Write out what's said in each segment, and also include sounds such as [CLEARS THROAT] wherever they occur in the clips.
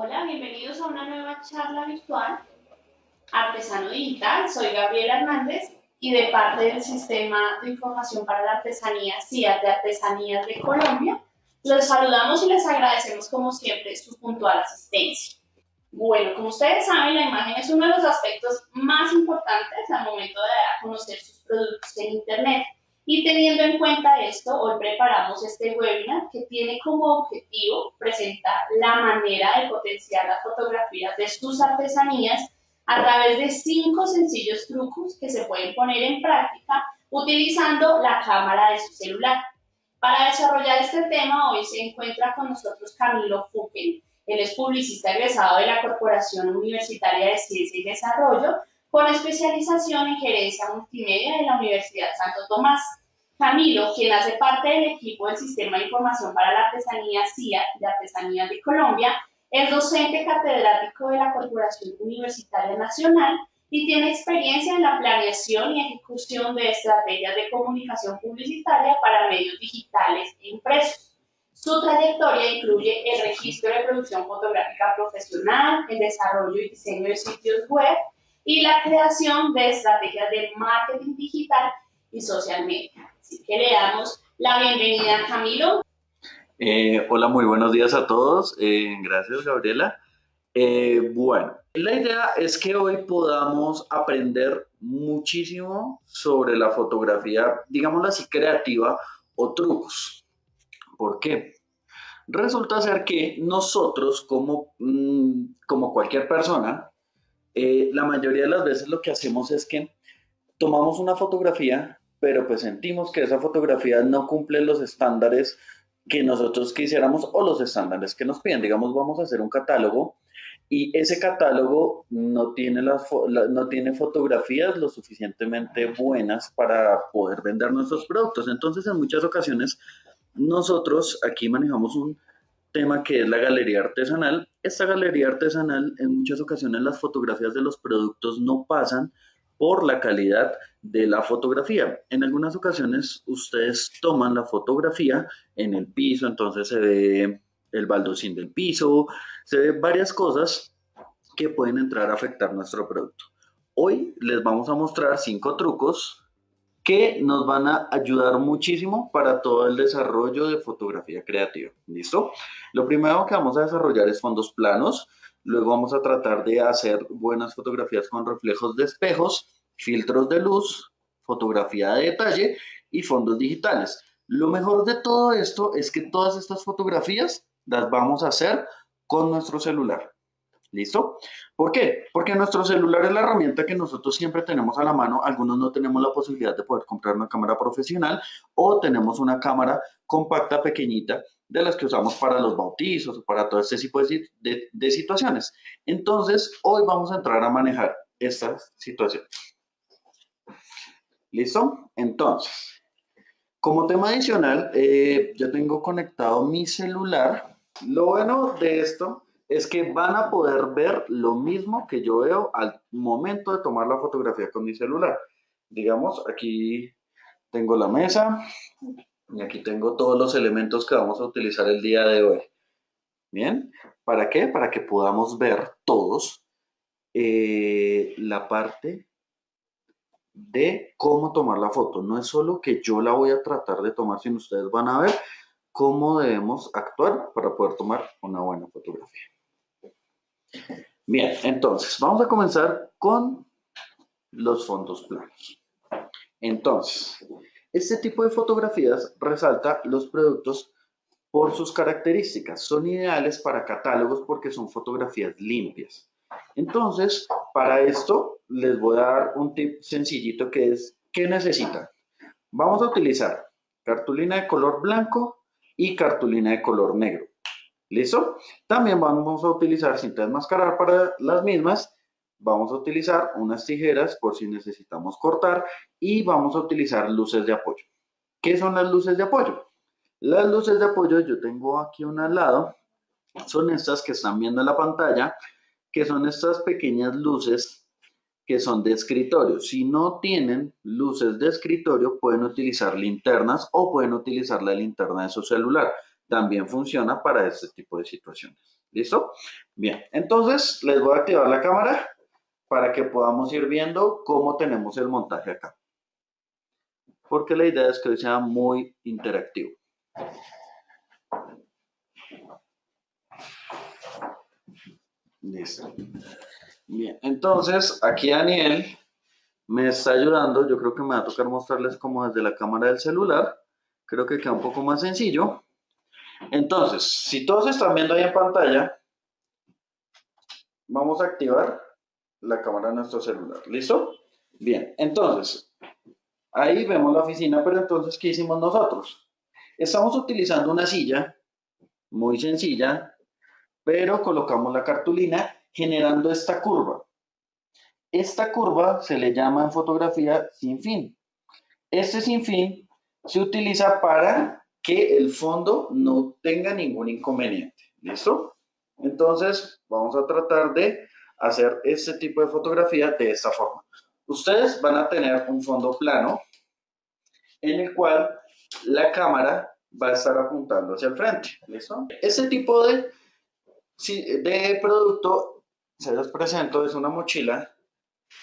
Hola, bienvenidos a una nueva charla virtual. Artesano Digital, soy Gabriela Hernández y de parte del Sistema de Información para la Artesanía CIA de Artesanías de Colombia, los saludamos y les agradecemos como siempre su puntual asistencia. Bueno, como ustedes saben, la imagen es uno de los aspectos más importantes al momento de dar a conocer sus productos en Internet. Y teniendo en cuenta esto, hoy preparamos este webinar que tiene como objetivo presentar la manera de potenciar las fotografías de sus artesanías a través de cinco sencillos trucos que se pueden poner en práctica utilizando la cámara de su celular. Para desarrollar este tema, hoy se encuentra con nosotros Camilo Fuquen. Él es publicista egresado de la Corporación Universitaria de Ciencia y Desarrollo, con especialización en gerencia multimedia de la Universidad Santo Tomás. Camilo, quien hace parte del equipo del Sistema de Información para la Artesanía CIA de Artesanías de Colombia, es docente catedrático de la Corporación Universitaria Nacional y tiene experiencia en la planeación y ejecución de estrategias de comunicación publicitaria para medios digitales e impresos. Su trayectoria incluye el registro de producción fotográfica profesional, el desarrollo y diseño de sitios web y la creación de estrategias de marketing digital y social media. Así que le damos la bienvenida a Camilo. Eh, hola, muy buenos días a todos. Eh, gracias, Gabriela. Eh, bueno, la idea es que hoy podamos aprender muchísimo sobre la fotografía, digámoslo así, creativa o trucos. ¿Por qué? Resulta ser que nosotros, como, mm, como cualquier persona, la mayoría de las veces lo que hacemos es que tomamos una fotografía, pero pues sentimos que esa fotografía no cumple los estándares que nosotros quisiéramos o los estándares que nos piden. Digamos, vamos a hacer un catálogo y ese catálogo no tiene, las, no tiene fotografías lo suficientemente buenas para poder vender nuestros productos. Entonces, en muchas ocasiones, nosotros aquí manejamos un tema que es la galería artesanal. Esta galería artesanal, en muchas ocasiones, las fotografías de los productos no pasan por la calidad de la fotografía. En algunas ocasiones ustedes toman la fotografía en el piso, entonces se ve el baldocín del piso, se ve varias cosas que pueden entrar a afectar nuestro producto. Hoy les vamos a mostrar cinco trucos que nos van a ayudar muchísimo para todo el desarrollo de fotografía creativa. ¿Listo? Lo primero que vamos a desarrollar es fondos planos. Luego vamos a tratar de hacer buenas fotografías con reflejos de espejos, filtros de luz, fotografía de detalle y fondos digitales. Lo mejor de todo esto es que todas estas fotografías las vamos a hacer con nuestro celular. ¿Listo? ¿Por qué? Porque nuestro celular es la herramienta que nosotros siempre tenemos a la mano. Algunos no tenemos la posibilidad de poder comprar una cámara profesional o tenemos una cámara compacta pequeñita de las que usamos para los bautizos o para todo este tipo de, situaciones. Entonces, hoy vamos a entrar a manejar estas situaciones. ¿Listo? Entonces, como tema adicional, eh, yo tengo conectado mi celular. Lo bueno de esto es que van a poder ver lo mismo que yo veo al momento de tomar la fotografía con mi celular. Digamos, aquí tengo la mesa, y aquí tengo todos los elementos que vamos a utilizar el día de hoy. Bien, ¿para qué? Para que podamos ver todos eh, la parte de cómo tomar la foto. No es solo que yo la voy a tratar de tomar, sino ustedes van a ver cómo debemos actuar para poder tomar una buena fotografía. Bien, entonces, vamos a comenzar con los fondos planos. Entonces, este tipo de fotografías resalta los productos por sus características. Son ideales para catálogos porque son fotografías limpias. Entonces, para esto les voy a dar un tip sencillito que es, ¿qué necesitan? Vamos a utilizar cartulina de color blanco y cartulina de color negro. ¿Listo? También vamos a utilizar cinta de mascarar para las mismas vamos a utilizar unas tijeras por si necesitamos cortar y vamos a utilizar luces de apoyo. ¿Qué son las luces de apoyo? Las luces de apoyo yo tengo aquí una al lado, son estas que están viendo en la pantalla, que son estas pequeñas luces que son de escritorio. Si no tienen luces de escritorio, pueden utilizar linternas o pueden utilizar la linterna de su celular. También funciona para este tipo de situaciones. ¿Listo? Bien, entonces les voy a activar la cámara para que podamos ir viendo cómo tenemos el montaje acá. Porque la idea es que sea muy interactivo. Listo. Bien, entonces aquí Daniel me está ayudando. Yo creo que me va a tocar mostrarles como desde la cámara del celular. Creo que queda un poco más sencillo. Entonces, si todos están viendo ahí en pantalla, vamos a activar la cámara de nuestro celular. ¿Listo? Bien, entonces, ahí vemos la oficina, pero entonces, ¿qué hicimos nosotros? Estamos utilizando una silla muy sencilla, pero colocamos la cartulina generando esta curva. Esta curva se le llama en fotografía sin fin. Este sin fin se utiliza para que el fondo no tenga ningún inconveniente. ¿Listo? Entonces, vamos a tratar de hacer este tipo de fotografía de esta forma. Ustedes van a tener un fondo plano en el cual la cámara va a estar apuntando hacia el frente. ¿Listo? Este tipo de, de producto, se los presento, es una mochila.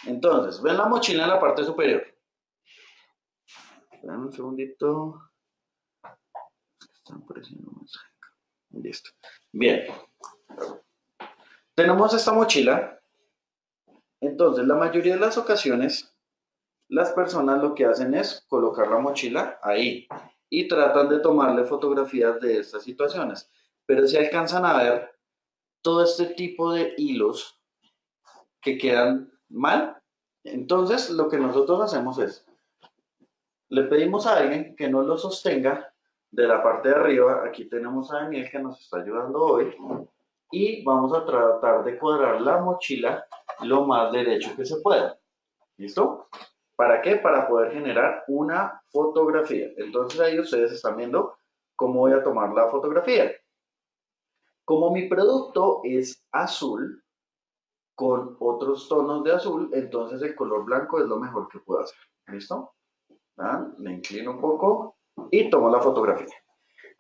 Entonces, ven la mochila en la parte superior. Esperen un segundito. Están apareciendo Listo. Bien. Tenemos esta mochila. Entonces, la mayoría de las ocasiones, las personas lo que hacen es colocar la mochila ahí y tratan de tomarle fotografías de estas situaciones. Pero si alcanzan a ver todo este tipo de hilos que quedan mal, entonces lo que nosotros hacemos es, le pedimos a alguien que nos lo sostenga de la parte de arriba. Aquí tenemos a Daniel que nos está ayudando hoy y vamos a tratar de cuadrar la mochila lo más derecho que se pueda. ¿Listo? ¿Para qué? Para poder generar una fotografía. Entonces ahí ustedes están viendo cómo voy a tomar la fotografía. Como mi producto es azul con otros tonos de azul, entonces el color blanco es lo mejor que puedo hacer. ¿Listo? Me inclino un poco y tomo la fotografía.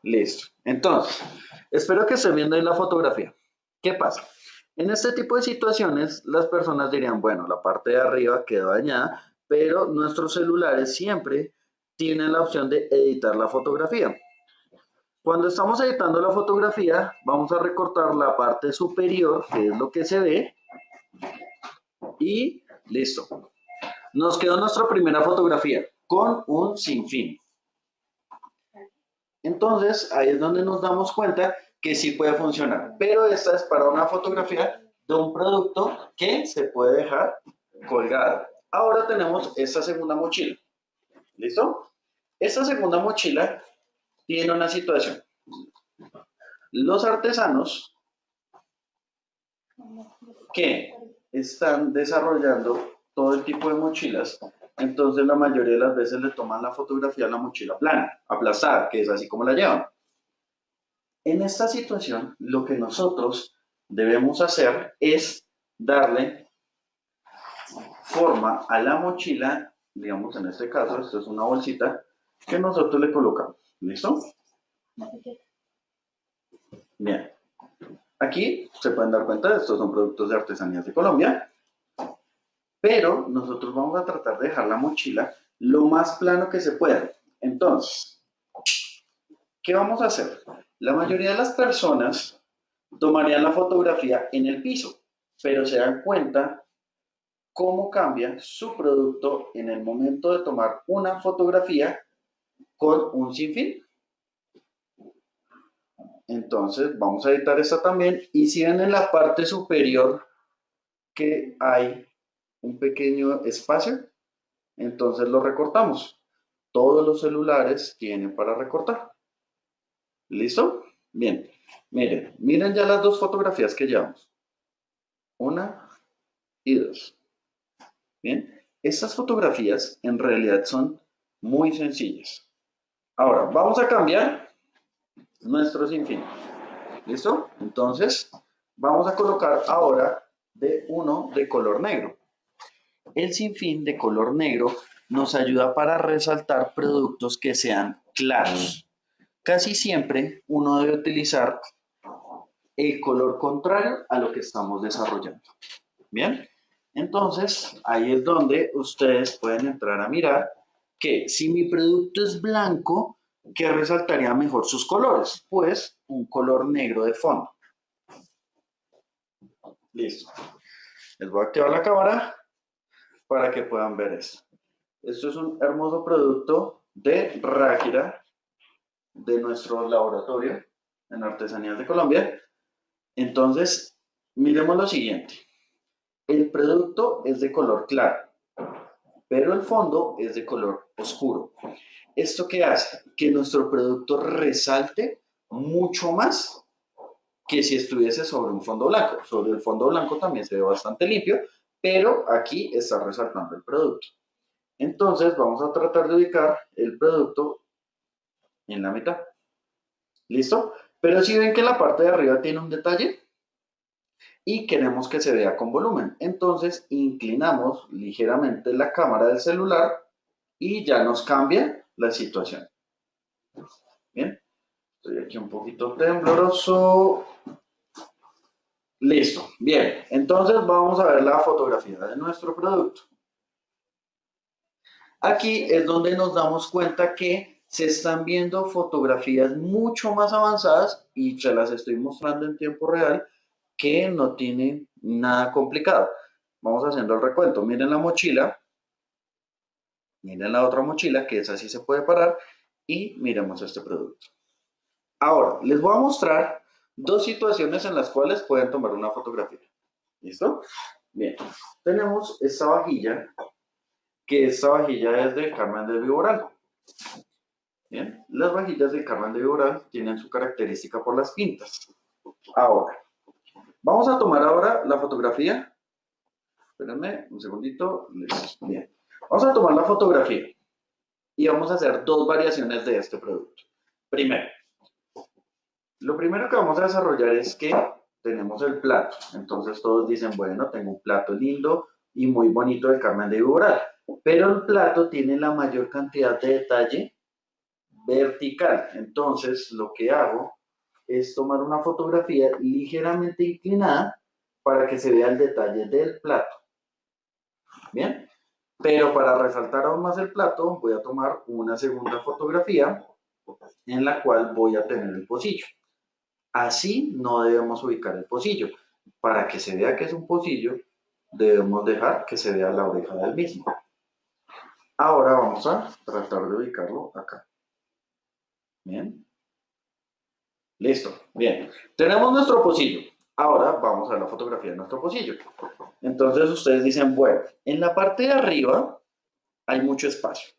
Listo. Entonces, espero que estén viendo ahí la fotografía. ¿Qué pasa? En este tipo de situaciones, las personas dirían, bueno, la parte de arriba quedó dañada, pero nuestros celulares siempre tienen la opción de editar la fotografía. Cuando estamos editando la fotografía, vamos a recortar la parte superior, que es lo que se ve, y listo. Nos quedó nuestra primera fotografía con un sinfín. Entonces, ahí es donde nos damos cuenta que sí puede funcionar. Pero esta es para una fotografía de un producto que se puede dejar colgado. Ahora tenemos esta segunda mochila. ¿Listo? Esta segunda mochila tiene una situación. Los artesanos que están desarrollando todo el tipo de mochilas entonces la mayoría de las veces le toman la fotografía a la mochila plana, aplastada, que es así como la llevan. En esta situación, lo que nosotros debemos hacer es darle forma a la mochila, digamos en este caso, esto es una bolsita, que nosotros le colocamos. ¿Listo? Bien. Aquí se pueden dar cuenta, estos son productos de artesanías de Colombia pero nosotros vamos a tratar de dejar la mochila lo más plano que se pueda. Entonces, ¿qué vamos a hacer? La mayoría de las personas tomarían la fotografía en el piso, pero se dan cuenta cómo cambia su producto en el momento de tomar una fotografía con un sinfín. Entonces vamos a editar esta también y si ven en la parte superior que hay un pequeño espacio, entonces lo recortamos. Todos los celulares tienen para recortar. ¿Listo? Bien. Miren, miren ya las dos fotografías que llevamos. Una y dos. Bien. Estas fotografías en realidad son muy sencillas. Ahora, vamos a cambiar nuestro sinfín. ¿Listo? Entonces, vamos a colocar ahora de uno de color negro. El sinfín de color negro nos ayuda para resaltar productos que sean claros. Casi siempre uno debe utilizar el color contrario a lo que estamos desarrollando. Bien, entonces ahí es donde ustedes pueden entrar a mirar que si mi producto es blanco, ¿qué resaltaría mejor sus colores? Pues un color negro de fondo. Listo. Les voy a activar la cámara para que puedan ver esto. Esto es un hermoso producto de Ráquira de nuestro laboratorio en Artesanías de Colombia. Entonces, miremos lo siguiente. El producto es de color claro, pero el fondo es de color oscuro. ¿Esto qué hace? Que nuestro producto resalte mucho más que si estuviese sobre un fondo blanco. Sobre el fondo blanco también se ve bastante limpio, pero aquí está resaltando el producto. Entonces vamos a tratar de ubicar el producto en la mitad. ¿Listo? Pero si ven que la parte de arriba tiene un detalle y queremos que se vea con volumen. Entonces inclinamos ligeramente la cámara del celular y ya nos cambia la situación. Bien, estoy aquí un poquito tembloroso. Listo, bien, entonces vamos a ver la fotografía de nuestro producto. Aquí es donde nos damos cuenta que se están viendo fotografías mucho más avanzadas y se las estoy mostrando en tiempo real que no tienen nada complicado. Vamos haciendo el recuento. Miren la mochila, miren la otra mochila que es así se puede parar y miremos este producto. Ahora, les voy a mostrar dos situaciones en las cuales pueden tomar una fotografía. ¿Listo? Bien, tenemos esta vajilla, que esta vajilla es de Carmen de Viboral. Bien, las vajillas de Carmen de Viboral tienen su característica por las pintas. Ahora, vamos a tomar ahora la fotografía. Espérenme un segundito. Bien, vamos a tomar la fotografía y vamos a hacer dos variaciones de este producto. Primero, lo primero que vamos a desarrollar es que tenemos el plato. Entonces todos dicen, bueno, tengo un plato lindo y muy bonito de Carmen de Viboral. Pero el plato tiene la mayor cantidad de detalle vertical. Entonces lo que hago es tomar una fotografía ligeramente inclinada para que se vea el detalle del plato. Bien, pero para resaltar aún más el plato voy a tomar una segunda fotografía en la cual voy a tener el pocillo. Así no debemos ubicar el pocillo. Para que se vea que es un pocillo, debemos dejar que se vea la oreja del mismo. Ahora vamos a tratar de ubicarlo acá. Bien. Listo. Bien. Tenemos nuestro pocillo. Ahora vamos a la fotografía de nuestro pocillo. Entonces ustedes dicen, bueno, en la parte de arriba hay mucho espacio.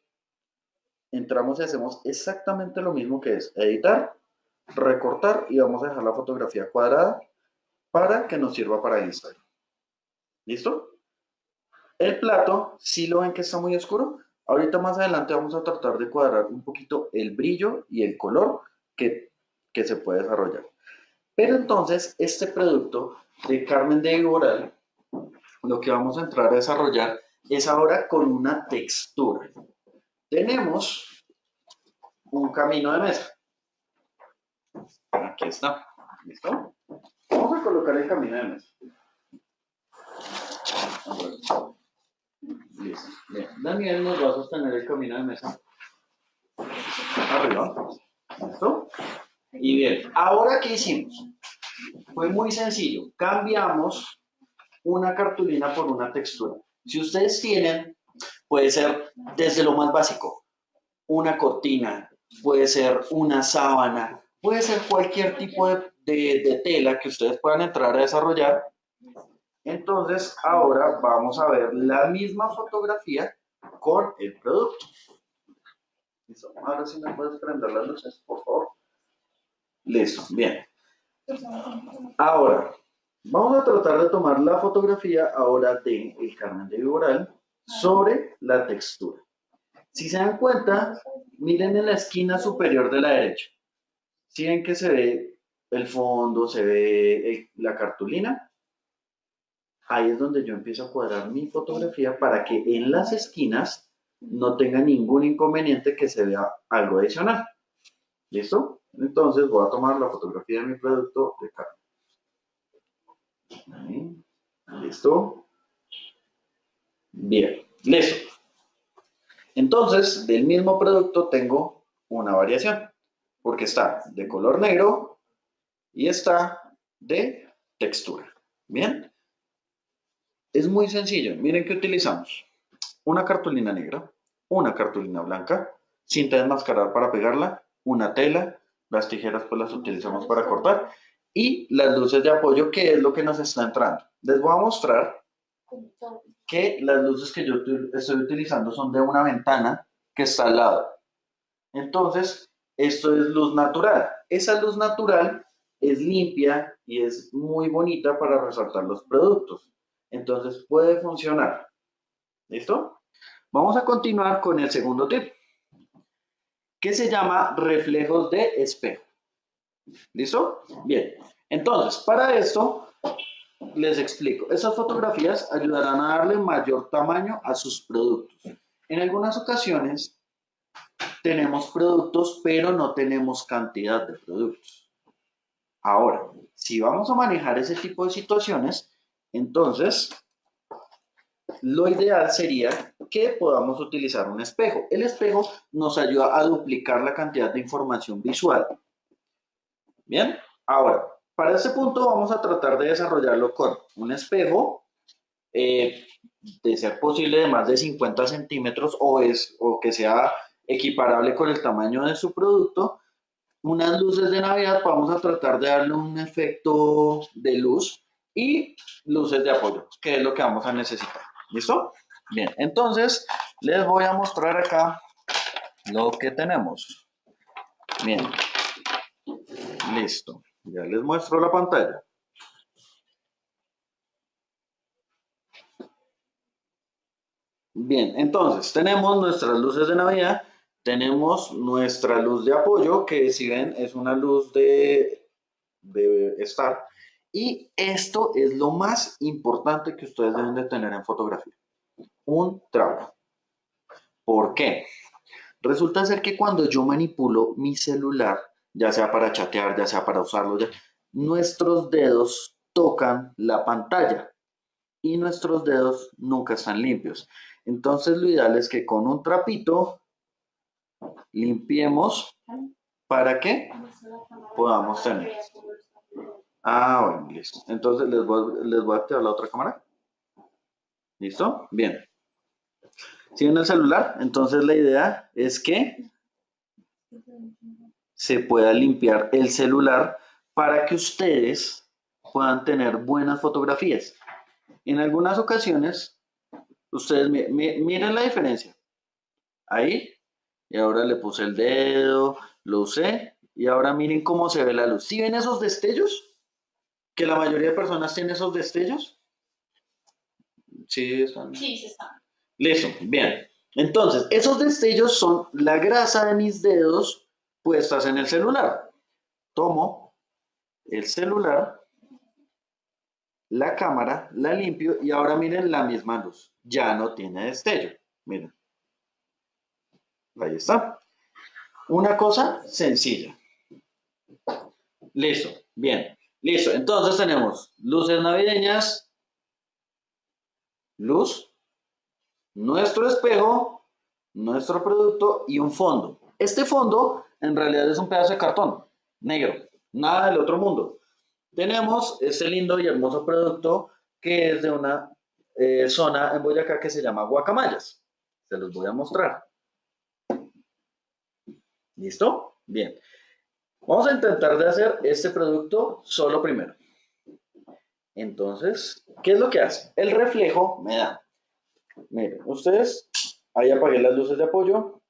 Entramos y hacemos exactamente lo mismo que es editar recortar y vamos a dejar la fotografía cuadrada para que nos sirva para Instagram. ¿Listo? El plato, si lo ven que está muy oscuro, ahorita más adelante vamos a tratar de cuadrar un poquito el brillo y el color que, que se puede desarrollar. Pero entonces, este producto de Carmen de Iboral, lo que vamos a entrar a desarrollar es ahora con una textura. Tenemos un camino de mesa. Aquí está. ¿Listo? Vamos a colocar el camino de mesa. Listo. Bien. Daniel nos va a sostener el camino de mesa. Arriba. ¿Listo? Y bien, ahora ¿qué hicimos? Fue muy sencillo. Cambiamos una cartulina por una textura. Si ustedes tienen, puede ser desde lo más básico, una cortina, puede ser una sábana, puede ser cualquier tipo de, tela que ustedes puedan entrar a desarrollar. Entonces, ahora vamos a ver la misma fotografía con el producto. Listo. Ahora sí me puedes prender las luces, por favor. Listo, bien. Ahora, vamos a tratar de tomar la fotografía ahora de el Carmen de Viboral sobre la textura. Si se dan cuenta, miren en la esquina superior de la derecha. Si ven que se ve el fondo, se ve la cartulina, ahí es donde yo empiezo a cuadrar mi fotografía para que en las esquinas no tenga ningún inconveniente que se vea algo adicional. ¿Listo? Entonces voy a tomar la fotografía de mi producto de carne. ¿Listo? Bien, listo. Entonces, del mismo producto tengo una variación, porque está de color negro y está de textura. ¿Bien? Es muy sencillo. Miren que utilizamos una cartulina negra, una cartulina blanca, cinta de enmascarar para pegarla, una tela, las tijeras pues las utilizamos para cortar y las luces de apoyo que es lo que nos está entrando. Les voy a mostrar que las luces que yo estoy utilizando son de una ventana que está al lado. Entonces, esto es luz natural. Esa luz natural es limpia y es muy bonita para resaltar los productos. Entonces, puede funcionar. ¿Listo? Vamos a continuar con el segundo tip, que se llama reflejos de espejo. ¿Listo? Bien. Entonces, para esto, les explico. Esas fotografías ayudarán a darle mayor tamaño a sus productos. En algunas ocasiones tenemos productos, pero no tenemos cantidad de productos. Ahora, si vamos a manejar ese tipo de situaciones, entonces lo ideal sería que podamos utilizar un espejo. El espejo nos ayuda a duplicar la cantidad de información visual. Bien, ahora, para este punto vamos a tratar de desarrollarlo con un espejo, eh, de ser posible de más de 50 centímetros o, es, o que sea equiparable con el tamaño de su producto. Unas luces de Navidad, vamos a tratar de darle un efecto de luz y luces de apoyo, que es lo que vamos a necesitar. ¿Listo? Bien, entonces les voy a mostrar acá lo que tenemos. Bien, listo. Ya les muestro la pantalla. Bien, entonces tenemos nuestras luces de Navidad, tenemos nuestra luz de apoyo, que si ven es una luz de, de estar. Y esto es lo más importante que ustedes deben de tener en fotografía. Un trabajo. ¿Por qué? Resulta ser que cuando yo manipulo mi celular, ya sea para chatear, ya sea para usarlo, nuestros dedos tocan la pantalla y nuestros dedos nunca están limpios. Entonces lo ideal es que con un trapito limpiemos para que podamos tener. Ah, bueno, listo. Entonces les voy, les voy a activar la otra cámara. ¿Listo? Bien. Si el celular, entonces la idea es que se pueda limpiar el celular para que ustedes puedan tener buenas fotografías. En algunas ocasiones, ustedes miren la diferencia. Ahí, y ahora le puse el dedo, lo usé, y ahora miren cómo se ve la luz. ¿Sí ven esos destellos? Que la mayoría de personas tienen esos destellos. Sí, están. Sí, se están. Listo, bien. Entonces, esos destellos son la grasa de mis dedos puestas en el celular. Tomo el celular, la cámara, la limpio y ahora miren la misma luz. Ya no tiene destello. Miren. Ahí está. Una cosa sencilla. Listo. Bien. Listo. Entonces tenemos luces navideñas, luz, nuestro espejo, nuestro producto y un fondo. Este fondo en realidad es un pedazo de cartón negro, nada del otro mundo. Tenemos este lindo y hermoso producto que es de una eh, zona en Boyacá que se llama Guacamayas. Se los voy a mostrar. ¿Listo? Bien. Vamos a intentar de hacer este producto solo primero. Entonces, ¿qué es lo que hace? El reflejo me da. Miren, ustedes, ahí apagué las luces de apoyo,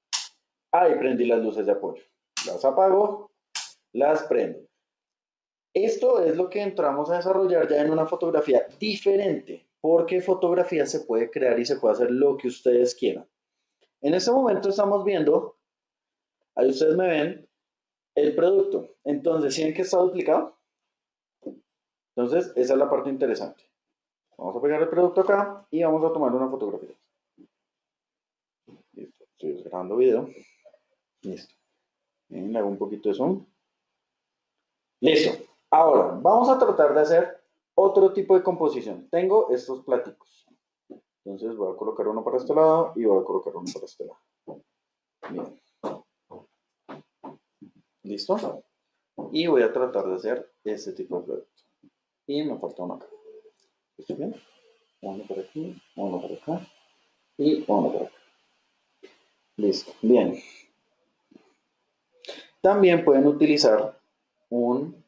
ahí prendí las luces de apoyo. Las apago, las prendo. Esto es lo que entramos a desarrollar ya en una fotografía diferente, porque fotografía se puede crear y se puede hacer lo que ustedes quieran. En este momento estamos viendo, ahí ustedes me ven, el producto. Entonces, ¿sí ven que está duplicado? Entonces, esa es la parte interesante. Vamos a pegar el producto acá y vamos a tomar una fotografía. Listo, estoy grabando video. Listo. Bien, le hago un poquito de zoom. Listo. Ahora, vamos a tratar de hacer otro tipo de composición. Tengo estos platicos. Entonces voy a colocar uno para este lado y voy a colocar uno para este lado. Bien. ¿Listo? Y voy a tratar de hacer este tipo de producto. Y me falta uno acá. ¿Está bien? Uno por aquí, uno por acá y uno por acá. Listo. Bien. También pueden utilizar un...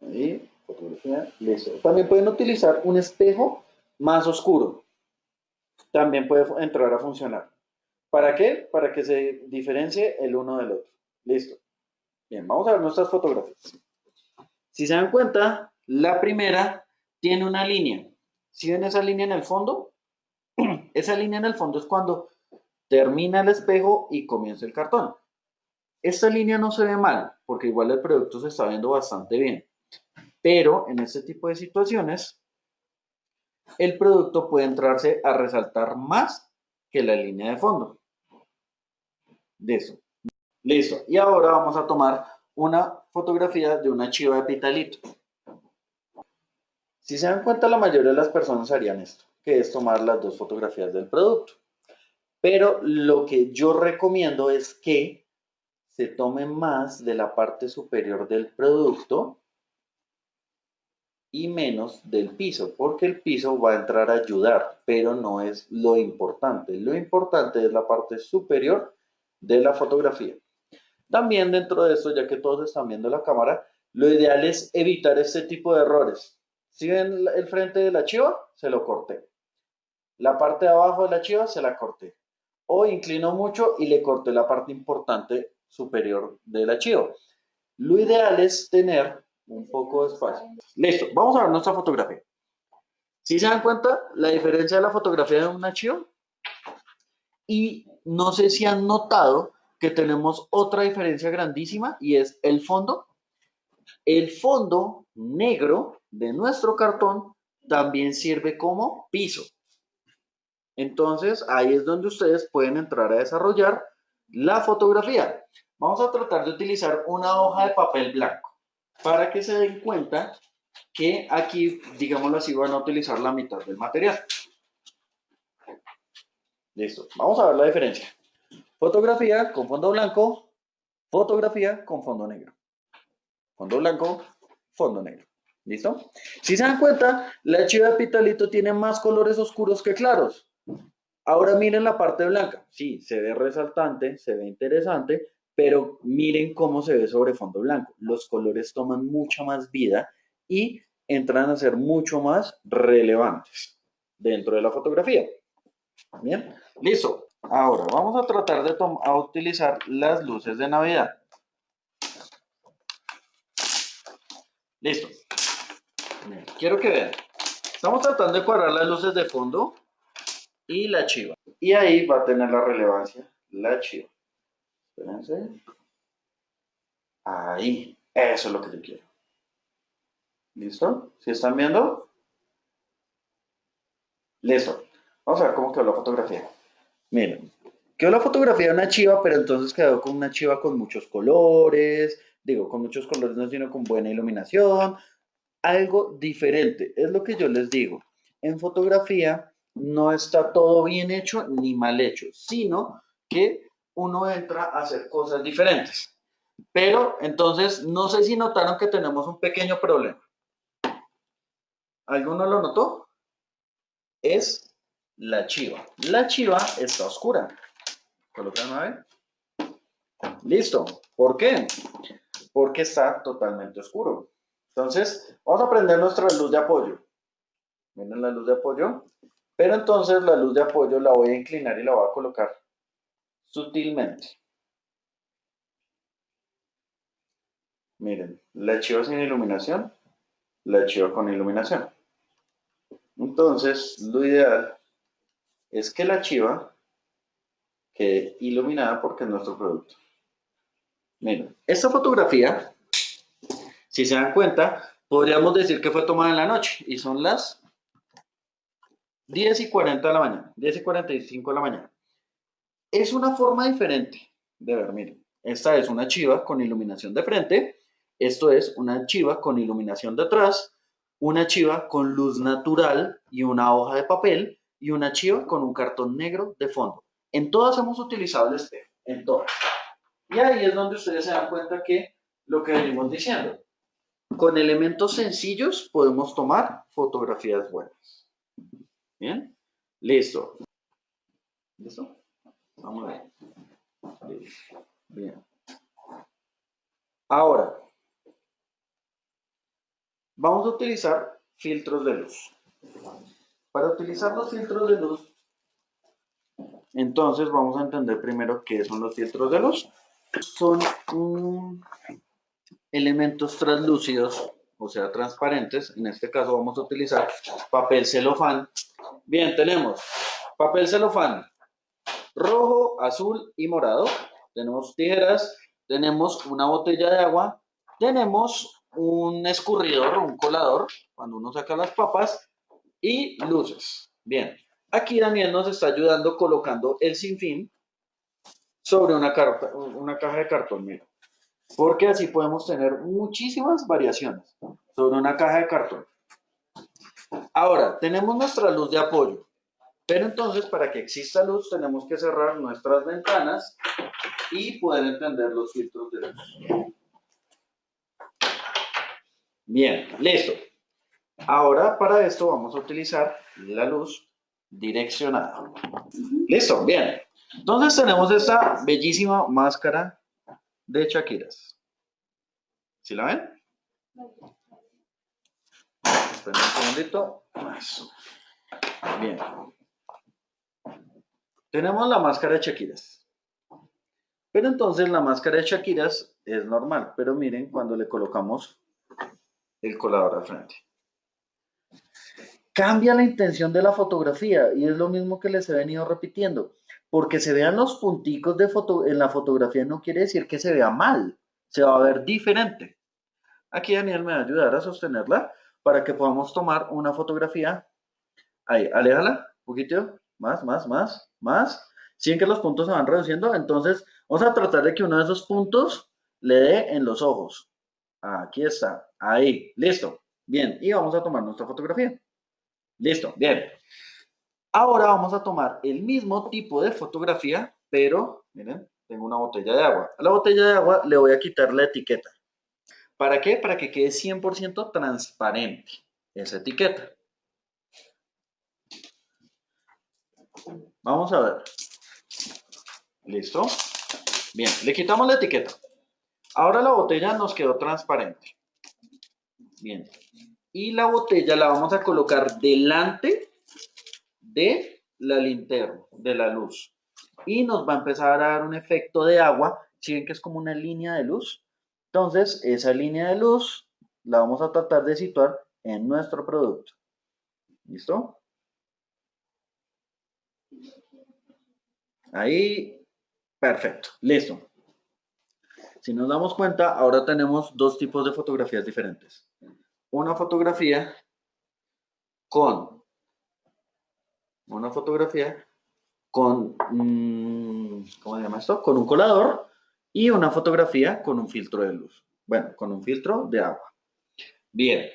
Ahí, fotografía, listo. También pueden utilizar un espejo más oscuro. También puede entrar a funcionar. ¿Para qué? Para que se diferencie el uno del otro. Listo. Bien, vamos a ver nuestras fotografías. Si se dan cuenta, la primera tiene una línea. Si ven esa línea en el fondo? [CLEARS THROAT] Esa línea en el fondo es cuando termina el espejo y comienza el cartón. Esta línea no se ve mal, porque igual el producto se está viendo bastante bien. Pero en este tipo de situaciones, el producto puede entrarse a resaltar más que la línea de fondo. Listo. Listo. Y ahora vamos a tomar una fotografía de una chiva de pitalito. Si se dan cuenta, la mayoría de las personas harían esto, que es tomar las dos fotografías del producto. Pero lo que yo recomiendo es que se tome más de la parte superior del producto y menos del piso, porque el piso va a entrar a ayudar, pero no es lo importante. Lo importante es la parte superior de la fotografía. También dentro de esto, ya que todos están viendo la cámara, lo ideal es evitar este tipo de errores. Si ven el frente de la chiva, se lo corté. La parte de abajo de la chiva se la corté o inclino mucho y le corté la parte importante superior del archivo. Lo ideal es tener un poco de espacio. Listo, vamos a ver nuestra fotografía. Si se dan cuenta la diferencia de la fotografía de un archivo? Y no sé si han notado que tenemos otra diferencia grandísima y es el fondo. El fondo negro de nuestro cartón también sirve como piso. Entonces, ahí es donde ustedes pueden entrar a desarrollar la fotografía. Vamos a tratar de utilizar una hoja de papel blanco para que se den cuenta que aquí, digámoslo así, van a utilizar la mitad del material. Listo. Vamos a ver la diferencia. Fotografía con fondo blanco, fotografía con fondo negro. Fondo blanco, fondo negro. ¿Listo? Si se dan cuenta, la chiva de pitalito tiene más colores oscuros que claros. Ahora miren la parte blanca. Sí, se ve resaltante, se ve interesante, pero miren cómo se ve sobre fondo blanco. Los colores toman mucha más vida y entran a ser mucho más relevantes dentro de la fotografía. Bien, listo. Ahora vamos a tratar de a utilizar las luces de Navidad. Listo. quiero que vean. Estamos tratando de cuadrar las luces de fondo y la chiva. Y ahí va a tener la relevancia la chiva. Espérense. Ahí. Eso es lo que yo quiero. ¿Listo? ¿Sí están viendo? Listo. Vamos a ver cómo quedó la fotografía. Miren, quedó la fotografía de una chiva, pero entonces quedó con una chiva con muchos colores, digo, con muchos colores no, sino con buena iluminación, algo diferente, es lo que yo les digo. En fotografía no está todo bien hecho ni mal hecho, sino que uno entra a hacer cosas diferentes. Pero entonces, no sé si notaron que tenemos un pequeño problema. ¿Alguno lo notó? Es la chiva. La chiva está oscura. Colocan a ver. Listo. ¿Por qué? Porque está totalmente oscuro. Entonces, vamos a prender nuestra luz de apoyo. Miren la luz de apoyo. Pero entonces la luz de apoyo la voy a inclinar y la voy a colocar sutilmente. Miren, la chiva sin iluminación, la chiva con iluminación. Entonces, lo ideal es que la chiva quede iluminada porque es nuestro producto. Miren, esta fotografía, si se dan cuenta, podríamos decir que fue tomada en la noche y son las 10 y 40 de la mañana, 10 y 45 de la mañana. Es una forma diferente de ver, miren. Esta es una chiva con iluminación de frente, esto es una chiva con iluminación de atrás, una chiva con luz natural y una hoja de papel y una chiva con un cartón negro de fondo. En todas hemos utilizado el espejo, en todas. Y ahí es donde ustedes se dan cuenta que lo que venimos diciendo, con elementos sencillos podemos tomar fotografías buenas. ¿Bien? Listo. ¿Listo? Vamos a ver. Bien. Ahora, vamos a utilizar filtros de luz. Para utilizar los filtros de luz, entonces vamos a entender primero qué son los filtros de luz. Son elementos translúcidos, o sea, transparentes. En este caso vamos a utilizar papel celofán. Bien, tenemos papel celofán rojo, azul y morado. Tenemos tijeras, tenemos una botella de agua, tenemos un escurridor un colador cuando uno saca las papas y luces. Bien, aquí Daniel nos está ayudando colocando el sinfín sobre una, caja de cartón, mira. Porque así podemos tener muchísimas variaciones sobre una caja de cartón. Ahora, tenemos nuestra luz de apoyo. Pero entonces, para que exista luz, tenemos que cerrar nuestras ventanas y poder entender los filtros de luz. Bien, listo. Ahora, para esto vamos a utilizar la luz direccionada. Listo, bien. Entonces tenemos esta bellísima máscara de Shakiras. ¿Sí la ven? Esperen un segundito. Bien. Tenemos la máscara de Shakiras. Pero entonces la máscara de Shakiras es normal. Pero miren cuando le colocamos el colador al frente. Cambia la intención de la fotografía y es lo mismo que les he venido repitiendo. Porque se vean los punticos de foto en la fotografía no quiere decir que se vea mal. Se va a ver diferente. Aquí Daniel me va a ayudar a sostenerla para que podamos tomar una fotografía. Ahí, aléjala un poquito. Más, más, más más, sin que los puntos se van reduciendo, entonces vamos a tratar de que uno de esos puntos le dé en los ojos. Aquí está, ahí, listo. Bien, y vamos a tomar nuestra fotografía. Listo, bien. Ahora vamos a tomar el mismo tipo de fotografía, pero, miren, tengo una botella de agua. A la botella de agua le voy a quitar la etiqueta. ¿Para qué? Para que quede 100% transparente esa etiqueta. Vamos a ver. ¿Listo? Bien, le quitamos la etiqueta. Ahora la botella nos quedó transparente. Bien. Y la botella la vamos a colocar delante de la linterna, de la luz. Y nos va a empezar a dar un efecto de agua. Si ven que es como una línea de luz. Entonces, esa línea de luz la vamos a tratar de situar en nuestro producto. ¿Listo? Ahí, perfecto, listo. Si nos damos cuenta, ahora tenemos dos tipos de fotografías diferentes. Una fotografía con una fotografía con, mm, ¿cómo se llama esto? Con un colador y una fotografía con un filtro de luz. Bueno, con un filtro de agua. Bien.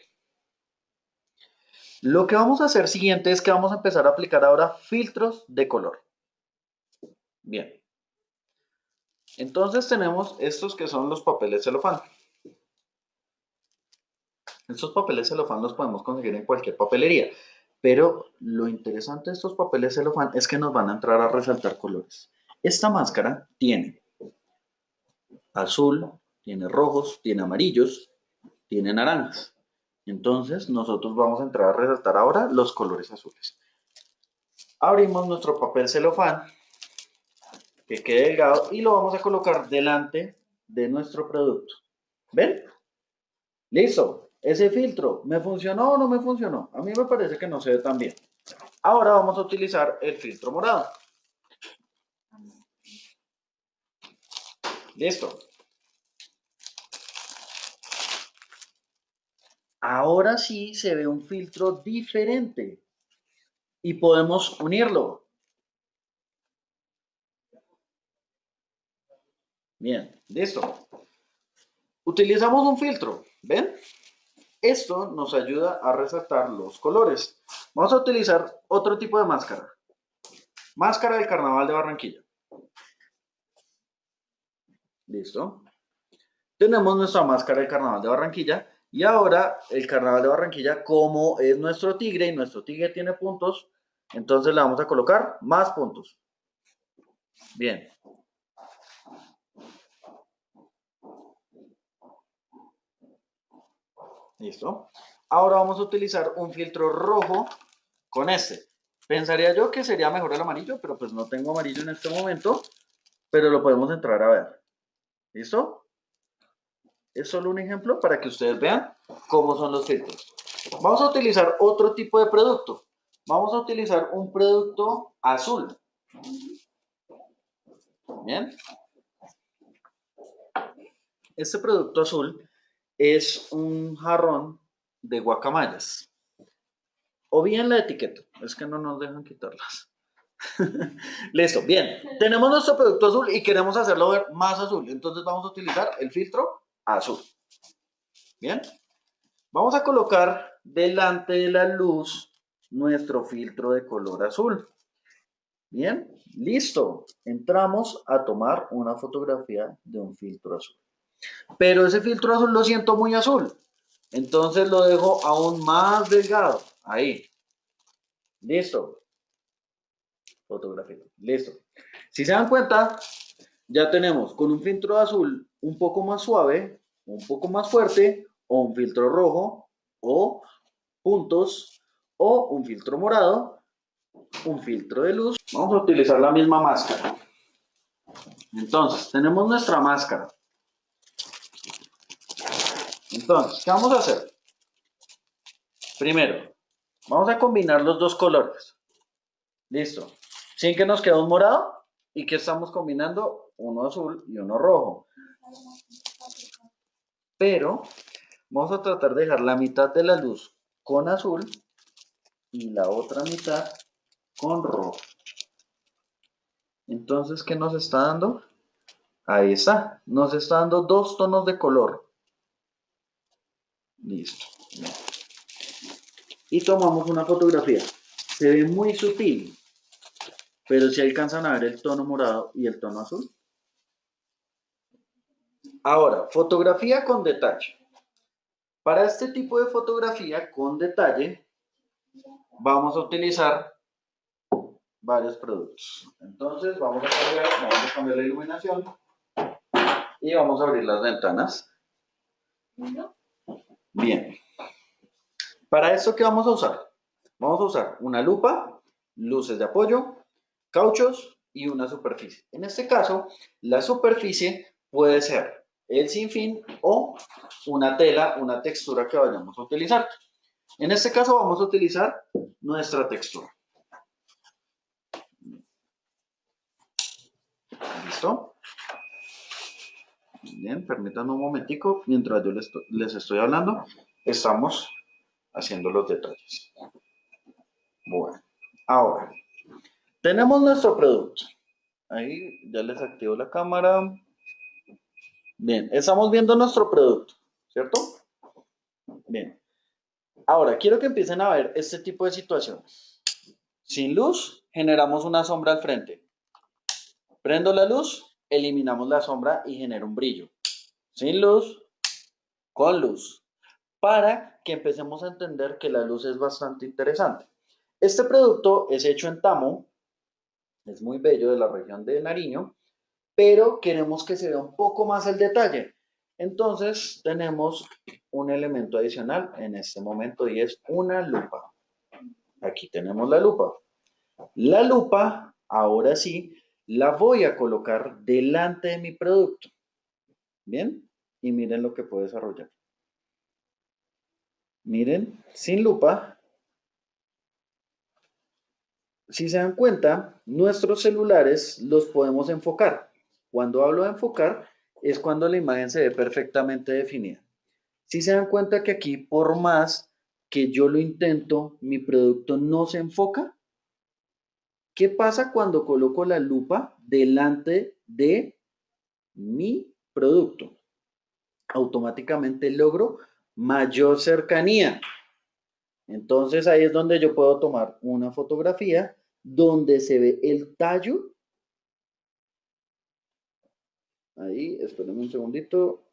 Lo que vamos a hacer siguiente es que vamos a empezar a aplicar ahora filtros de color. Bien. Entonces tenemos estos que son los papeles celofán. Estos papeles celofán los podemos conseguir en cualquier papelería. Pero lo interesante de estos papeles celofán es que nos van a entrar a resaltar colores. Esta máscara tiene azul, tiene rojos, tiene amarillos, tiene naranjas. Entonces nosotros vamos a entrar a resaltar ahora los colores azules. Abrimos nuestro papel celofán que quede delgado y lo vamos a colocar delante de nuestro producto. ¿Ven? Listo. Ese filtro, ¿me funcionó o no me funcionó? A mí me parece que no se ve tan bien. Ahora vamos a utilizar el filtro morado. Listo. Ahora sí se ve un filtro diferente y podemos unirlo. Bien, listo. Utilizamos un filtro, ¿ven? Esto nos ayuda a resaltar los colores. Vamos a utilizar otro tipo de máscara. Máscara del Carnaval de Barranquilla. Listo. Tenemos nuestra máscara del Carnaval de Barranquilla. Y ahora el Carnaval de Barranquilla, como es nuestro tigre y nuestro tigre tiene puntos, entonces le vamos a colocar más puntos. Bien. Listo. Ahora vamos a utilizar un filtro rojo con este. Pensaría yo que sería mejor el amarillo, pero pues no tengo amarillo en este momento, pero lo podemos entrar a ver. ¿Listo? Es solo un ejemplo para que ustedes vean cómo son los filtros. Vamos a utilizar otro tipo de producto. Vamos a utilizar un producto azul. Bien. Este producto azul es un jarrón de guacamayas. O bien la etiqueta, es que no nos dejan quitarlas. [LAUGHS] Listo, bien. Tenemos nuestro producto azul y queremos hacerlo ver más azul. Entonces vamos a utilizar el filtro azul. Bien. Vamos a colocar delante de la luz nuestro filtro de color azul. Bien, listo. Entramos a tomar una fotografía de un filtro azul. Pero ese filtro azul lo siento muy azul. Entonces lo dejo aún más delgado. Ahí. Listo. Fotografía. Listo. Si se dan cuenta, ya tenemos con un filtro azul un poco más suave, un poco más fuerte, o un filtro rojo, o puntos, o un filtro morado, un filtro de luz. Vamos a utilizar la misma máscara. Entonces, tenemos nuestra máscara. Entonces, ¿qué vamos a hacer? Primero, vamos a combinar los dos colores. Listo. Sin que nos quede un morado. ¿Y que estamos combinando? Uno azul y uno rojo. Pero vamos a tratar de dejar la mitad de la luz con azul y la otra mitad con rojo. Entonces, ¿qué nos está dando? Ahí está. Nos está dando dos tonos de color. Listo. Y tomamos una fotografía. Se ve muy sutil, pero si alcanzan a ver el tono morado y el tono azul. Ahora, fotografía con detalle. Para este tipo de fotografía con detalle, vamos a utilizar varios productos. Entonces, vamos a cambiar, vamos a cambiar la iluminación y vamos a abrir las ventanas. Bien. Para esto, ¿qué vamos a usar? Vamos a usar una lupa, luces de apoyo, cauchos y una superficie. En este caso, la superficie puede ser el sinfín o una tela, una textura que vayamos a utilizar. En este caso vamos a utilizar nuestra textura. ¿Listo? Bien, permítanme un momentico, mientras yo les estoy, hablando, estamos haciendo los detalles. Bueno, ahora, tenemos nuestro producto. Ahí ya les activo la cámara. Bien, estamos viendo nuestro producto, ¿cierto? Bien. Ahora, quiero que empiecen a ver este tipo de situaciones. Sin luz, generamos una sombra al frente. Prendo la luz, eliminamos la sombra y genera un brillo. Sin luz, con luz. Para que empecemos a entender que la luz es bastante interesante. Este producto es hecho en tamo, es muy bello de la región de Nariño pero queremos que se vea un poco más el detalle. Entonces tenemos un elemento adicional en este momento y es una lupa. Aquí tenemos la lupa. La lupa, ahora sí, la voy a colocar delante de mi producto. ¿Bien? Y miren lo que puedo desarrollar. Miren, sin lupa. Si se dan cuenta, nuestros celulares los podemos enfocar. Cuando hablo de enfocar, es cuando la imagen se ve perfectamente definida. Si se dan cuenta que aquí, por más que yo lo intento, mi producto no se enfoca. ¿Qué pasa cuando coloco la lupa delante de mi producto? Automáticamente logro mayor cercanía. Entonces ahí es donde yo puedo tomar una fotografía donde se ve el tallo. Ahí, espérenme un segundito.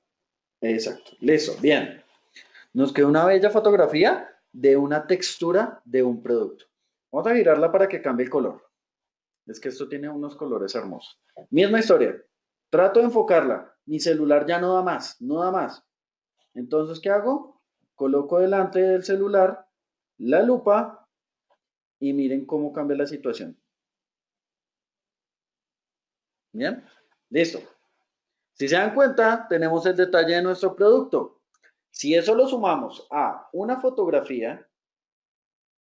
Exacto, listo, bien. Nos queda una bella fotografía de una textura de un producto. Vamos a girarla para que cambie el color. Es que esto tiene unos colores hermosos. Misma historia. Trato de enfocarla. Mi celular ya no da más, no da más. Entonces, ¿qué hago? Coloco delante del celular la lupa y miren cómo cambia la situación. Bien, listo. Si se dan cuenta, tenemos el detalle de nuestro producto. Si eso lo sumamos a una fotografía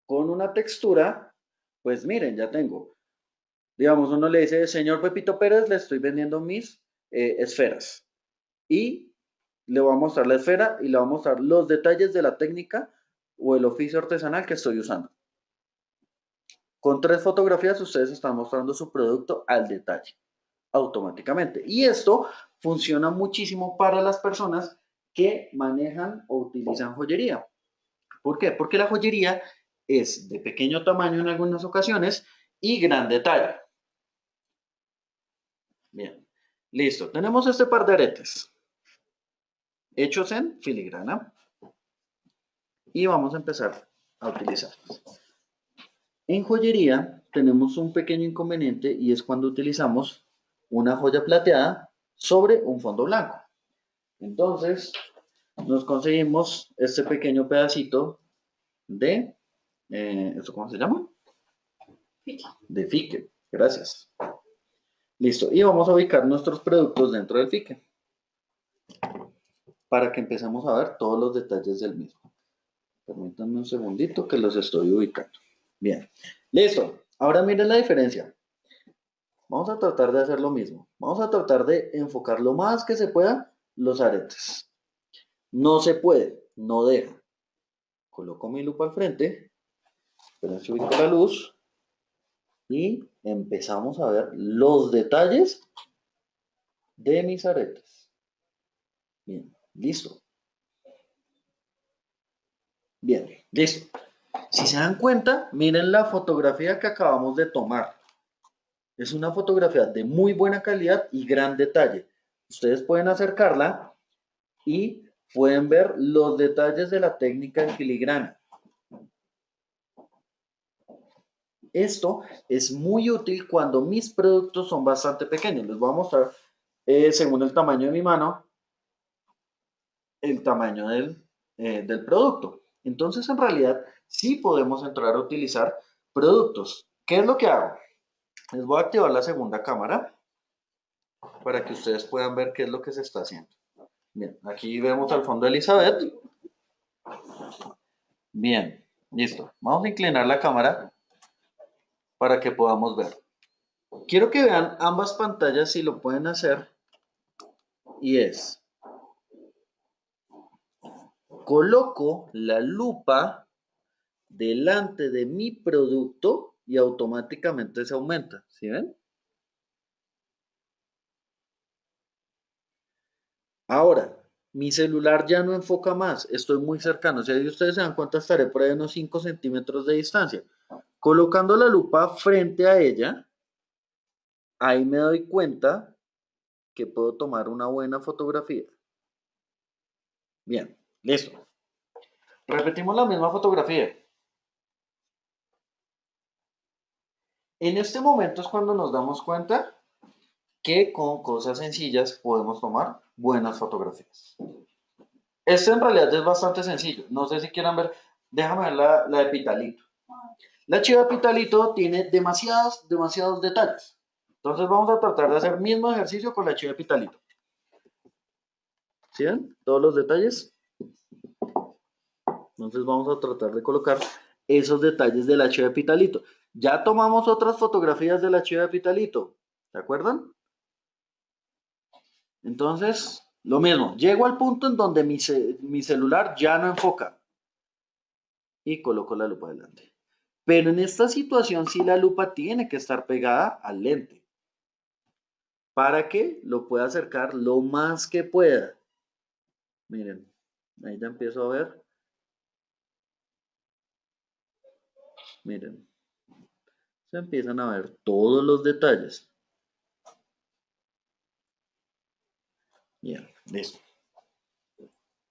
con una textura, pues miren, ya tengo. Digamos, uno le dice, señor Pepito Pérez, le estoy vendiendo mis eh, esferas. Y le voy a mostrar la esfera y le voy a mostrar los detalles de la técnica o el oficio artesanal que estoy usando. Con tres fotografías ustedes están mostrando su producto al detalle, automáticamente. Y esto funciona muchísimo para las personas que manejan o utilizan joyería. ¿Por qué? Porque la joyería es de pequeño tamaño en algunas ocasiones y gran detalle. Bien, listo. Tenemos este par de aretes hechos en filigrana y vamos a empezar a utilizarlos. En joyería tenemos un pequeño inconveniente y es cuando utilizamos una joya plateada sobre un fondo blanco. Entonces, nos conseguimos este pequeño pedacito de, eh, ¿esto cómo se llama? De fique, gracias. Listo, y vamos a ubicar nuestros productos dentro del fique para que empecemos a ver todos los detalles del mismo. Permítanme un segundito que los estoy ubicando. Bien, listo. Ahora miren la diferencia. Vamos a tratar de hacer lo mismo. Vamos a tratar de enfocar lo más que se pueda los aretes. No se puede, no deja. Coloco mi lupa al frente. Esperen ubico la luz. Y empezamos a ver los detalles de mis aretes. Bien. Listo. Bien, listo. Si se dan cuenta, miren la fotografía que acabamos de tomar. Es una fotografía de muy buena calidad y gran detalle. Ustedes pueden acercarla y pueden ver los detalles de la técnica en filigrana. Esto es muy útil cuando mis productos son bastante pequeños. Les voy a mostrar, eh, según el tamaño de mi mano, el tamaño del, eh, del producto. Entonces, en realidad, sí podemos entrar a utilizar productos. ¿Qué es lo que hago? Les voy a activar la segunda cámara para que ustedes puedan ver qué es lo que se está haciendo. Bien, aquí vemos al fondo de Elizabeth. Bien, listo. Vamos a inclinar la cámara para que podamos ver. Quiero que vean ambas pantallas si lo pueden hacer. Y es, coloco la lupa delante de mi producto y automáticamente se aumenta. ¿Sí ven? Ahora, mi celular ya no enfoca más, estoy muy cercano. Si ustedes se dan cuenta, estaré por ahí unos 5 centímetros de distancia. Colocando la lupa frente a ella, ahí me doy cuenta que puedo tomar una buena fotografía. Bien. Listo. Repetimos la misma fotografía. En este momento es cuando nos damos cuenta que con cosas sencillas podemos tomar buenas fotografías. Este en realidad es bastante sencillo. No sé si quieran ver. Déjame ver la, la de Pitalito. La chiva Pitalito tiene demasiados, demasiados detalles. Entonces vamos a tratar de hacer el mismo ejercicio con la chiva Pitalito. ¿Sí ven? Todos los detalles. Entonces vamos a tratar de colocar esos detalles de la chiva de Pitalito. Ya tomamos otras fotografías de la chiva de Pitalito. ¿Se acuerdan? Entonces, lo mismo. Llego al punto en donde mi, mi celular ya no enfoca. Y coloco la lupa delante. Pero en esta situación sí la lupa tiene que estar pegada al lente. Para que lo pueda acercar lo más que pueda. Miren, Ahí ya empiezo a ver. Miren. Se empiezan a ver todos los detalles. Bien, listo.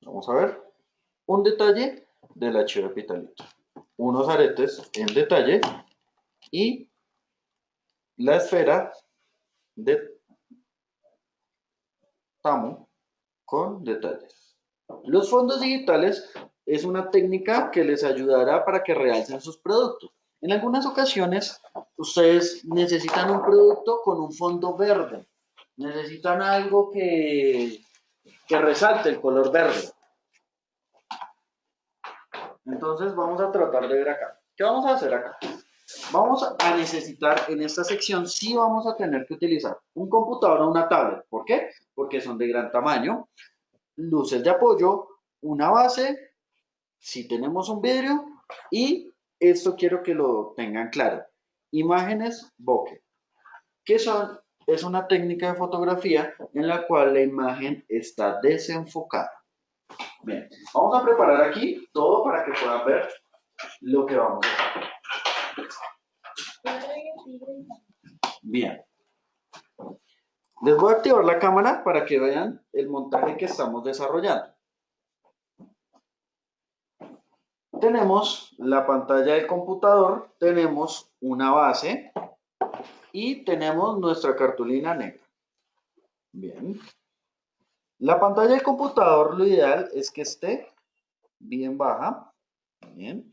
Vamos a ver un detalle del archivo epitalito. Unos aretes en detalle y la esfera de tamo con detalles. Los fondos digitales es una técnica que les ayudará para que realcen sus productos. En algunas ocasiones, ustedes necesitan un producto con un fondo verde. Necesitan algo que, que resalte el color verde. Entonces vamos a tratar de ver acá. ¿Qué vamos a hacer acá? Vamos a necesitar en esta sección, sí vamos a tener que utilizar un computador o una tablet. ¿Por qué? Porque son de gran tamaño. Luces de apoyo, una base, si tenemos un vidrio y esto quiero que lo tengan claro. Imágenes bokeh. ¿Qué son? Es una técnica de fotografía en la cual la imagen está desenfocada. Bien, vamos a preparar aquí todo para que puedan ver lo que vamos a hacer. Bien. Les voy a activar la cámara para que vean el montaje que estamos desarrollando. Tenemos la pantalla del computador, tenemos una base y tenemos nuestra cartulina negra. Bien. La pantalla del computador lo ideal es que esté bien baja. Bien.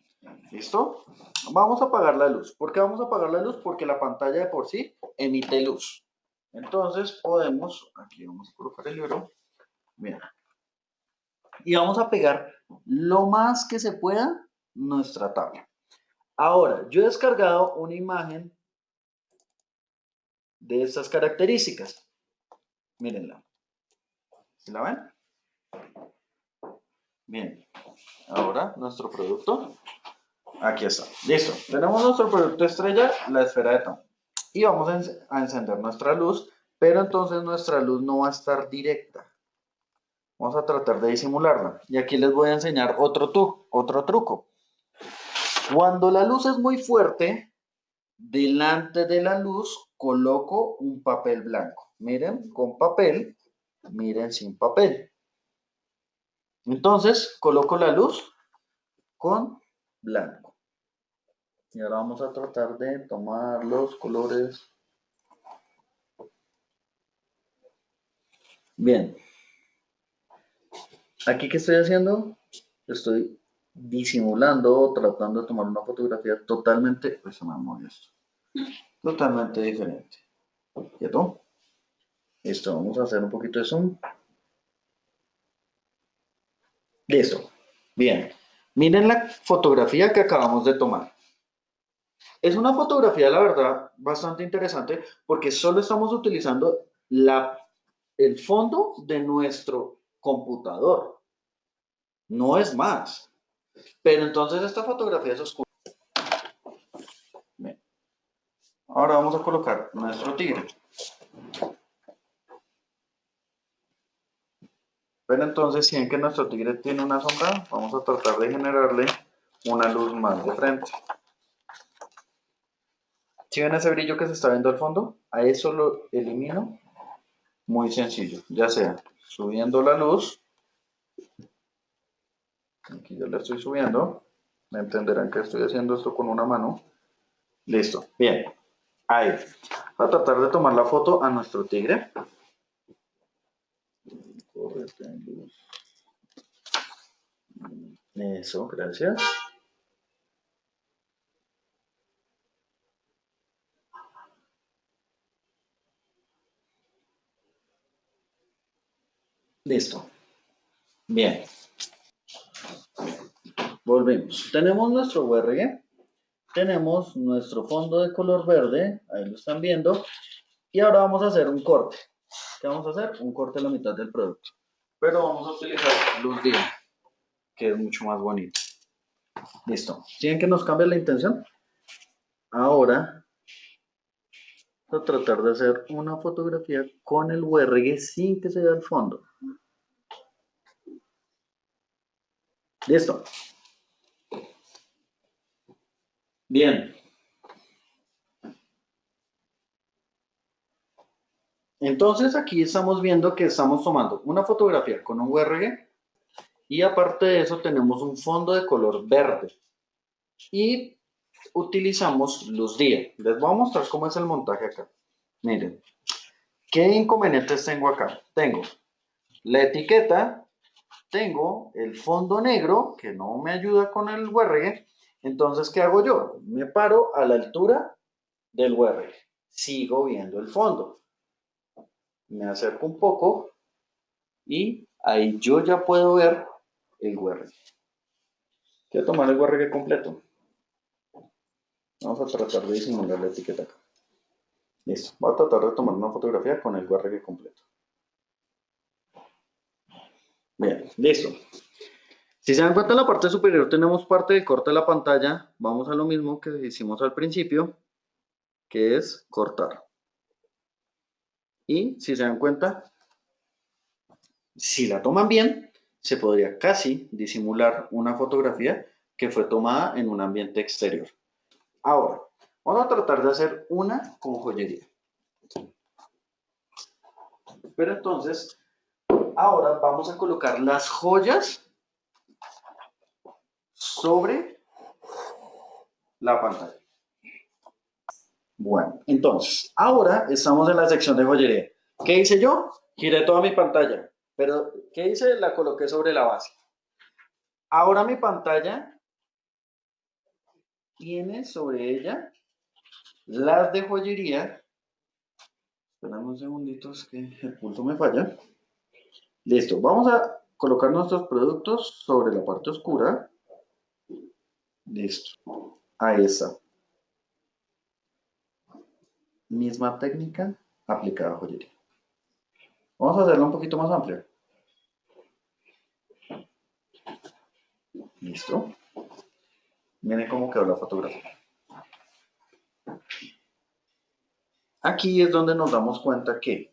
¿Listo? Vamos a apagar la luz. ¿Por qué vamos a apagar la luz? Porque la pantalla de por sí emite luz. Entonces podemos, aquí vamos a colocar el libro. Bien. Y vamos a pegar lo más que se pueda nuestra tabla. Ahora, yo he descargado una imagen de estas características. Mírenla. ¿Sí la ven? Bien. Ahora, nuestro producto. Aquí está. Listo. Tenemos nuestro producto estrella, la esfera de tono. Y vamos a encender nuestra luz, pero entonces nuestra luz no va a estar directa. Vamos a tratar de disimularla. Y aquí les voy a enseñar otro, tu, otro truco. Cuando la luz es muy fuerte, delante de la luz coloco un papel blanco. Miren, con papel, miren sin papel. Entonces, coloco la luz con blanco. Y ahora vamos a tratar de tomar los colores. Bien. Aquí que estoy haciendo, estoy disimulando, tratando de tomar una fotografía totalmente, pues se me esto, totalmente diferente. ¿Cierto? Listo, vamos a hacer un poquito de zoom. Listo. Bien. Miren la fotografía que acabamos de tomar. Es una fotografía, la verdad, bastante interesante porque solo estamos utilizando la, el fondo de nuestro computador. No es más. Pero entonces esta fotografía es oscura. Bien. Ahora vamos a colocar nuestro tigre. Pero entonces, si ven que nuestro tigre tiene una sombra, vamos a tratar de generarle una luz más de frente. Si ven ese brillo que se está viendo al fondo, a eso lo elimino. Muy sencillo, ya sea subiendo la luz. Aquí ya la estoy subiendo. Me entenderán que estoy haciendo esto con una mano. Listo, bien. Ahí. Voy a tratar de tomar la foto a nuestro tigre. Eso, gracias. Listo. Bien. Volvemos. Tenemos nuestro URG. Tenemos nuestro fondo de color verde. Ahí lo están viendo. Y ahora vamos a hacer un corte. ¿Qué vamos a hacer? Un corte a la mitad del producto. Pero vamos a utilizar luz día, que es mucho más bonito. Listo. ¿Siguen que nos cambia la intención? Ahora, a tratar de hacer una fotografía con el URG sin que se vea el fondo. Listo. Bien. Entonces aquí estamos viendo que estamos tomando una fotografía con un URG y aparte de eso tenemos un fondo de color verde y utilizamos luz día. Les voy a mostrar cómo es el montaje acá. Miren, ¿qué inconvenientes tengo acá? Tengo la etiqueta, tengo el fondo negro que no me ayuda con el URG. Entonces, ¿qué hago yo? Me paro a la altura del URG. Sigo viendo el fondo me acerco un poco y ahí yo ya puedo ver el URL. Quiero tomar el URL completo. Vamos a tratar de disimular la etiqueta acá. Listo. Voy a tratar de tomar una fotografía con el URL completo. Bien, listo. Si se dan cuenta en la parte superior tenemos parte del corte de la pantalla. Vamos a lo mismo que hicimos al principio, que es cortar. Y si se dan cuenta, si la toman bien, se podría casi disimular una fotografía que fue tomada en un ambiente exterior. Ahora, vamos a tratar de hacer una con joyería. Pero entonces, ahora vamos a colocar las joyas sobre la pantalla. Bueno, entonces, ahora estamos en la sección de joyería. ¿Qué hice yo? Giré toda mi pantalla. Pero, ¿qué hice? La coloqué sobre la base. Ahora mi pantalla tiene sobre ella las de joyería. Esperamos un segundito, es que el pulso me falla. Listo, vamos a colocar nuestros productos sobre la parte oscura. Listo, ahí está. Misma técnica aplicada a joyería. Vamos a hacerlo un poquito más amplio. Listo. Miren cómo quedó la fotografía. Aquí es donde nos damos cuenta que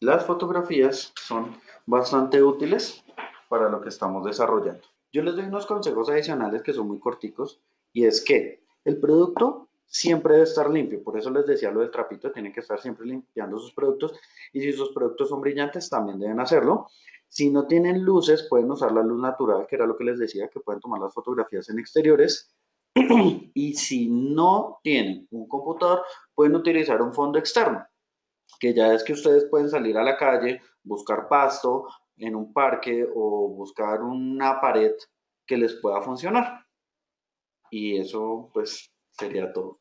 las fotografías son bastante útiles para lo que estamos desarrollando. Yo les doy unos consejos adicionales que son muy corticos y es que el producto siempre debe estar limpio. Por eso les decía lo del trapito, tienen que estar siempre limpiando sus productos. Y si sus productos son brillantes, también deben hacerlo. Si no tienen luces, pueden usar la luz natural, que era lo que les decía, que pueden tomar las fotografías en exteriores. [CLEARS THROAT] y si no tienen un computador, pueden utilizar un fondo externo, que ya es que ustedes pueden salir a la calle, buscar pasto en un parque o buscar una pared que les pueda funcionar. Y eso, pues, sería todo.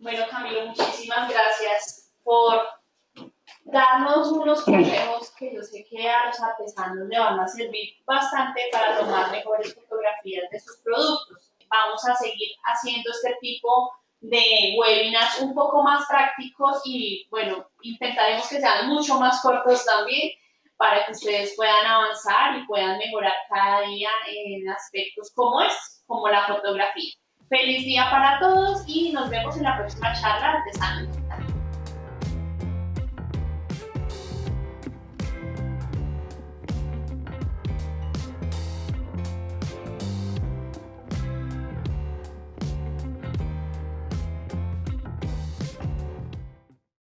Bueno, Camilo, muchísimas gracias por darnos unos consejos que yo sé que a los artesanos le van a servir bastante para tomar mejores fotografías de sus productos. Vamos a seguir haciendo este tipo de webinars un poco más prácticos y bueno, intentaremos que sean mucho más cortos también para que ustedes puedan avanzar y puedan mejorar cada día en aspectos como es, como la fotografía. Feliz día para todos y nos vemos en la próxima charla artesana